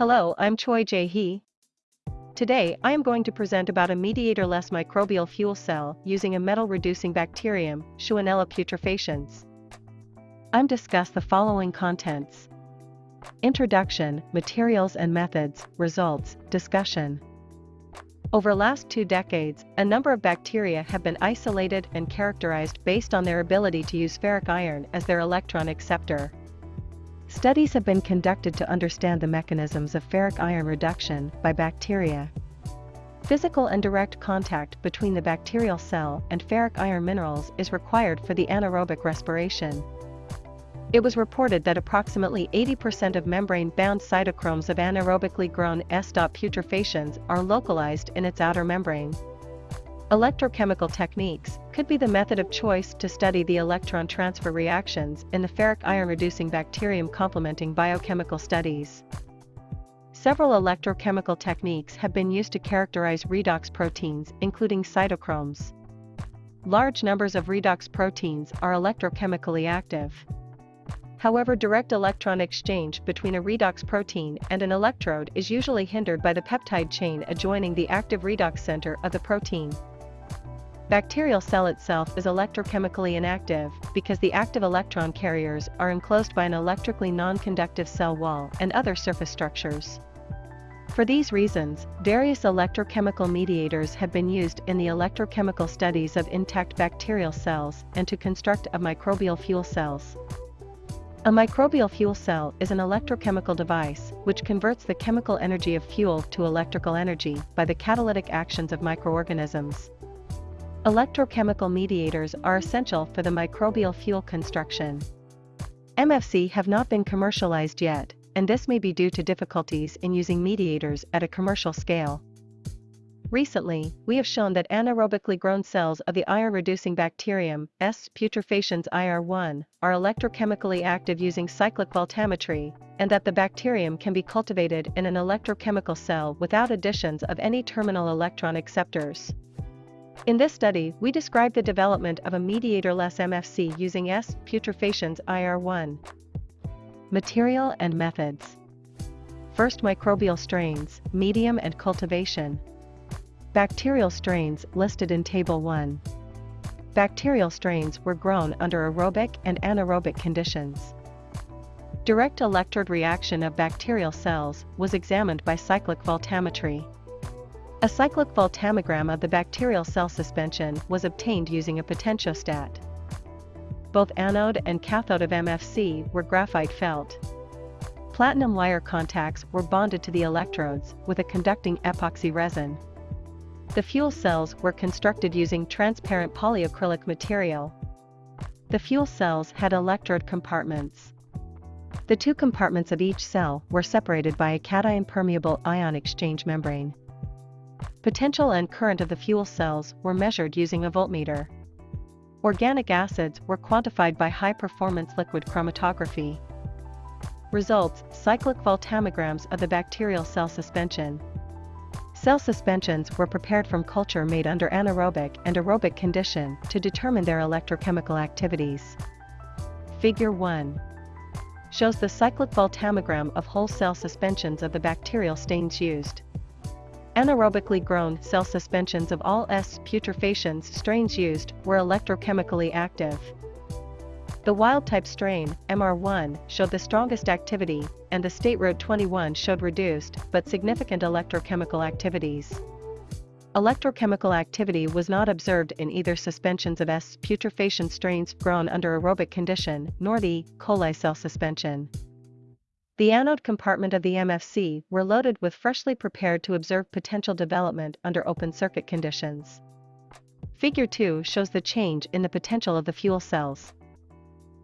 Hello, I'm Choi Jae Hee. Today, I am going to present about a mediator-less microbial fuel cell using a metal-reducing bacterium, Shewanella putrefaciens. I'm discuss the following contents. Introduction, materials and methods, results, discussion. Over last two decades, a number of bacteria have been isolated and characterized based on their ability to use ferric iron as their electron acceptor. Studies have been conducted to understand the mechanisms of ferric iron reduction by bacteria. Physical and direct contact between the bacterial cell and ferric iron minerals is required for the anaerobic respiration. It was reported that approximately 80% of membrane-bound cytochromes of anaerobically grown S. putrefaciens are localized in its outer membrane. Electrochemical techniques could be the method of choice to study the electron transfer reactions in the ferric iron-reducing bacterium complementing biochemical studies. Several electrochemical techniques have been used to characterize redox proteins, including cytochromes. Large numbers of redox proteins are electrochemically active. However direct electron exchange between a redox protein and an electrode is usually hindered by the peptide chain adjoining the active redox center of the protein. Bacterial cell itself is electrochemically inactive because the active electron carriers are enclosed by an electrically non-conductive cell wall and other surface structures. For these reasons, various electrochemical mediators have been used in the electrochemical studies of intact bacterial cells and to construct of microbial fuel cells. A microbial fuel cell is an electrochemical device which converts the chemical energy of fuel to electrical energy by the catalytic actions of microorganisms. Electrochemical mediators are essential for the microbial fuel construction. MFC have not been commercialized yet, and this may be due to difficulties in using mediators at a commercial scale. Recently, we have shown that anaerobically grown cells of the iron-reducing bacterium, S. putrefaciens IR1, are electrochemically active using cyclic voltammetry, and that the bacterium can be cultivated in an electrochemical cell without additions of any terminal electron acceptors. In this study, we describe the development of a mediator-less MFC using S. putrefaciens IR1. Material and methods. First microbial strains, medium and cultivation. Bacterial strains listed in Table 1. Bacterial strains were grown under aerobic and anaerobic conditions. Direct electrode reaction of bacterial cells was examined by cyclic voltammetry. A cyclic voltammogram of the bacterial cell suspension was obtained using a potentiostat. Both anode and cathode of MFC were graphite felt. Platinum wire contacts were bonded to the electrodes with a conducting epoxy resin. The fuel cells were constructed using transparent polyacrylic material. The fuel cells had electrode compartments. The two compartments of each cell were separated by a cation permeable ion exchange membrane. Potential and current of the fuel cells were measured using a voltmeter. Organic acids were quantified by high-performance liquid chromatography. Results, cyclic voltammograms of the bacterial cell suspension. Cell suspensions were prepared from culture made under anaerobic and aerobic condition to determine their electrochemical activities. Figure 1 shows the cyclic voltammogram of whole cell suspensions of the bacterial stains used. Anaerobically grown cell suspensions of all S. putrefaciens strains used were electrochemically active. The wild-type strain, MR1, showed the strongest activity, and the state road 21 showed reduced but significant electrochemical activities. Electrochemical activity was not observed in either suspensions of S. putrefaciens strains grown under aerobic condition nor the coli cell suspension. The anode compartment of the MFC were loaded with freshly prepared to observe potential development under open circuit conditions. Figure 2 shows the change in the potential of the fuel cells.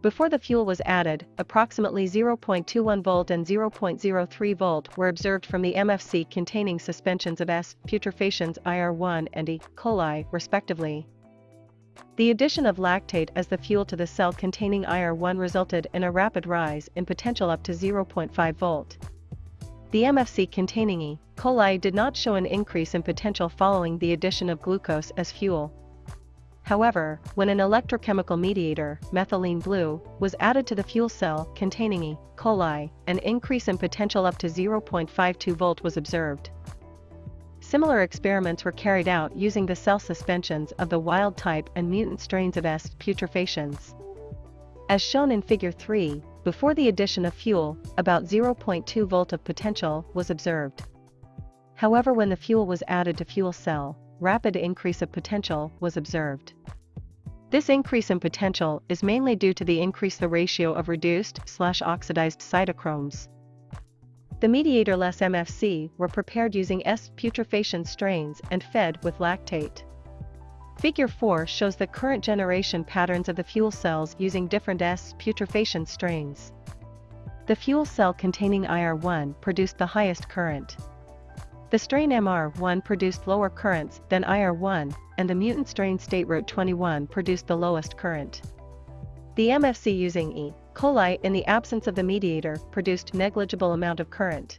Before the fuel was added, approximately 0.21 volt and 0.03 volt were observed from the MFC containing suspensions of S. putrefaciens IR1 and E. coli, respectively. The addition of lactate as the fuel to the cell containing IR1 resulted in a rapid rise in potential up to 0.5 volt. The MFC containing E. coli did not show an increase in potential following the addition of glucose as fuel. However, when an electrochemical mediator, methylene blue, was added to the fuel cell containing E. coli, an increase in potential up to 0.52 volt was observed. Similar experiments were carried out using the cell suspensions of the wild type and mutant strains of S. putrefaciens. As shown in Figure 3, before the addition of fuel, about 0.2 volt of potential was observed. However when the fuel was added to fuel cell, rapid increase of potential was observed. This increase in potential is mainly due to the increase the ratio of reduced slash oxidized cytochromes. The mediator-less MFC were prepared using S. putrefaciens strains and fed with lactate. Figure 4 shows the current generation patterns of the fuel cells using different S. putrefaciens strains. The fuel cell containing IR1 produced the highest current. The strain MR1 produced lower currents than IR1, and the mutant strain state route 21 produced the lowest current. The MFC using E. coli in the absence of the mediator produced negligible amount of current.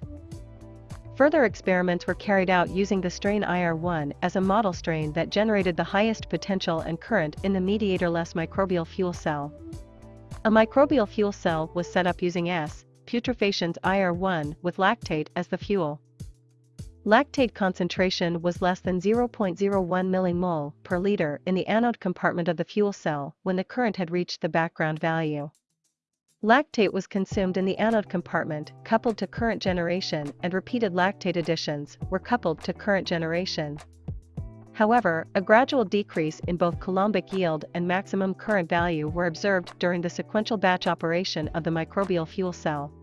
Further experiments were carried out using the strain IR1 as a model strain that generated the highest potential and current in the mediator-less microbial fuel cell. A microbial fuel cell was set up using S. putrefaciens IR1 with lactate as the fuel. Lactate concentration was less than 0.01 millimole per liter in the anode compartment of the fuel cell when the current had reached the background value. Lactate was consumed in the anode compartment, coupled to current generation and repeated lactate additions were coupled to current generation. However, a gradual decrease in both coulombic yield and maximum current value were observed during the sequential batch operation of the microbial fuel cell.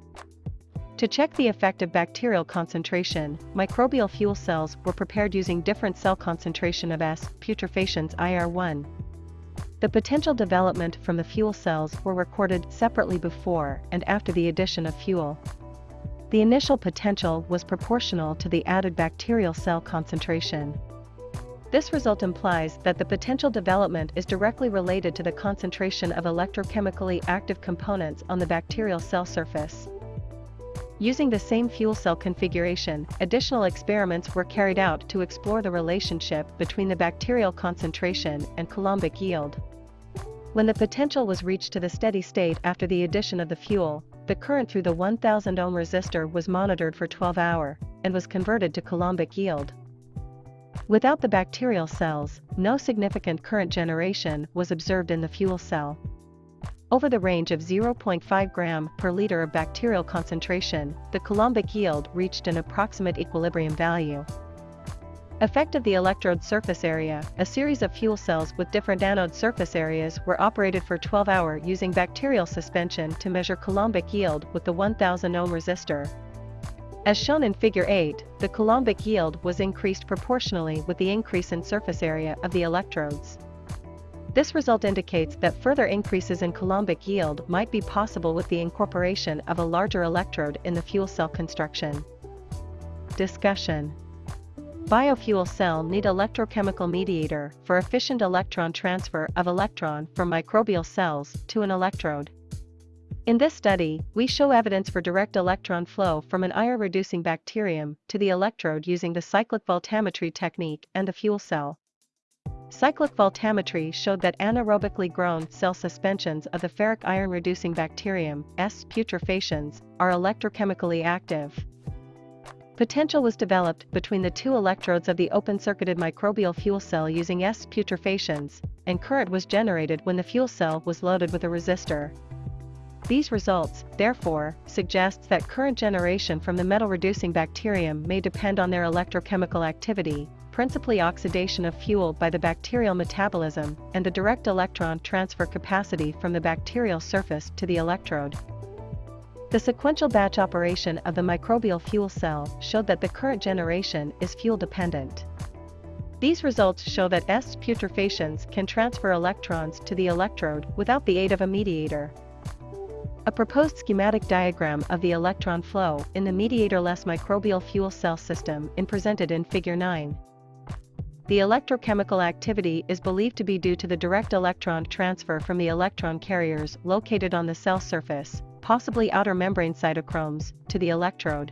To check the effect of bacterial concentration, microbial fuel cells were prepared using different cell concentration of S. putrefaciens IR1. The potential development from the fuel cells were recorded separately before and after the addition of fuel. The initial potential was proportional to the added bacterial cell concentration. This result implies that the potential development is directly related to the concentration of electrochemically active components on the bacterial cell surface. Using the same fuel cell configuration, additional experiments were carried out to explore the relationship between the bacterial concentration and coulombic yield. When the potential was reached to the steady state after the addition of the fuel, the current through the 1000 ohm resistor was monitored for 12 hour and was converted to coulombic yield. Without the bacterial cells, no significant current generation was observed in the fuel cell. Over the range of 0.5 gram per liter of bacterial concentration, the coulombic yield reached an approximate equilibrium value. Effect of the electrode surface area, a series of fuel cells with different anode surface areas were operated for 12 hour using bacterial suspension to measure coulombic yield with the 1000 ohm resistor. As shown in figure 8, the coulombic yield was increased proportionally with the increase in surface area of the electrodes. This result indicates that further increases in coulombic yield might be possible with the incorporation of a larger electrode in the fuel cell construction. Discussion Biofuel cell need electrochemical mediator for efficient electron transfer of electron from microbial cells to an electrode. In this study, we show evidence for direct electron flow from an IR-reducing bacterium to the electrode using the cyclic voltammetry technique and the fuel cell. Cyclic voltammetry showed that anaerobically grown cell suspensions of the ferric iron-reducing bacterium, S. putrefaciens, are electrochemically active. Potential was developed between the two electrodes of the open-circuited microbial fuel cell using S. putrefaciens, and current was generated when the fuel cell was loaded with a resistor. These results, therefore, suggests that current generation from the metal-reducing bacterium may depend on their electrochemical activity, principally oxidation of fuel by the bacterial metabolism and the direct electron transfer capacity from the bacterial surface to the electrode. The sequential batch operation of the microbial fuel cell showed that the current generation is fuel dependent. These results show that S. putrefaciens can transfer electrons to the electrode without the aid of a mediator. A proposed schematic diagram of the electron flow in the mediator-less microbial fuel cell system is presented in Figure 9 the electrochemical activity is believed to be due to the direct electron transfer from the electron carriers located on the cell surface, possibly outer membrane cytochromes, to the electrode.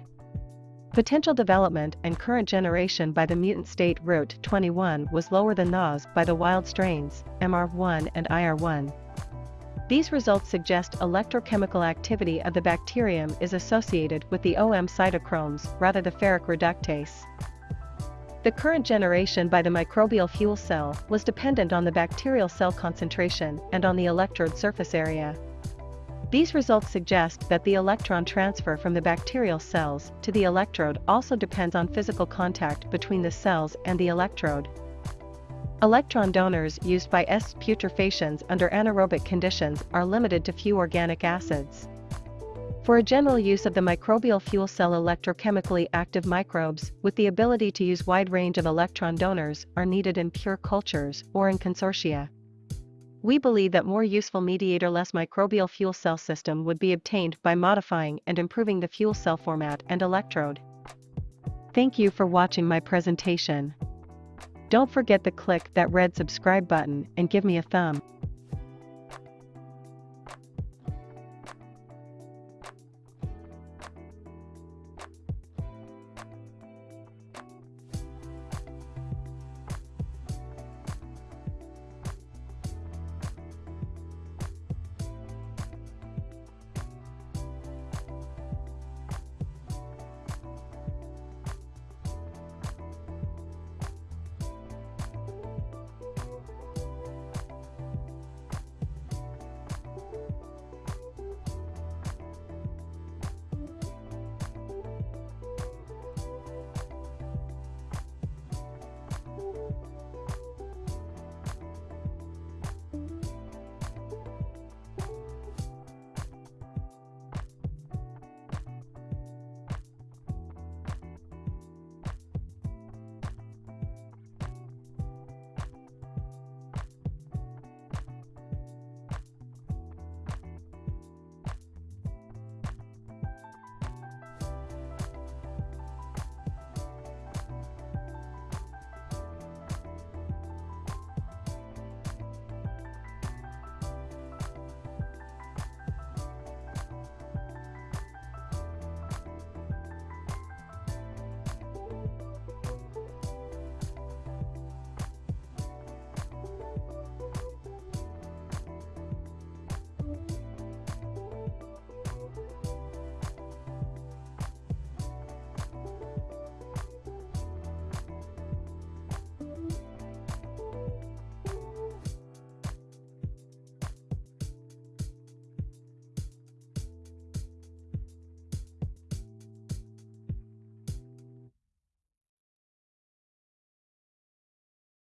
Potential development and current generation by the mutant state root 21 was lower than those by the wild strains, MR1 and IR1. These results suggest electrochemical activity of the bacterium is associated with the OM cytochromes rather the ferric reductase. The current generation by the microbial fuel cell was dependent on the bacterial cell concentration and on the electrode surface area. These results suggest that the electron transfer from the bacterial cells to the electrode also depends on physical contact between the cells and the electrode. Electron donors used by S. putrefaciens under anaerobic conditions are limited to few organic acids. For a general use of the microbial fuel cell electrochemically active microbes with the ability to use wide range of electron donors are needed in pure cultures or in consortia. We believe that more useful mediator-less microbial fuel cell system would be obtained by modifying and improving the fuel cell format and electrode. Thank you for watching my presentation. Don't forget to click that red subscribe button and give me a thumb.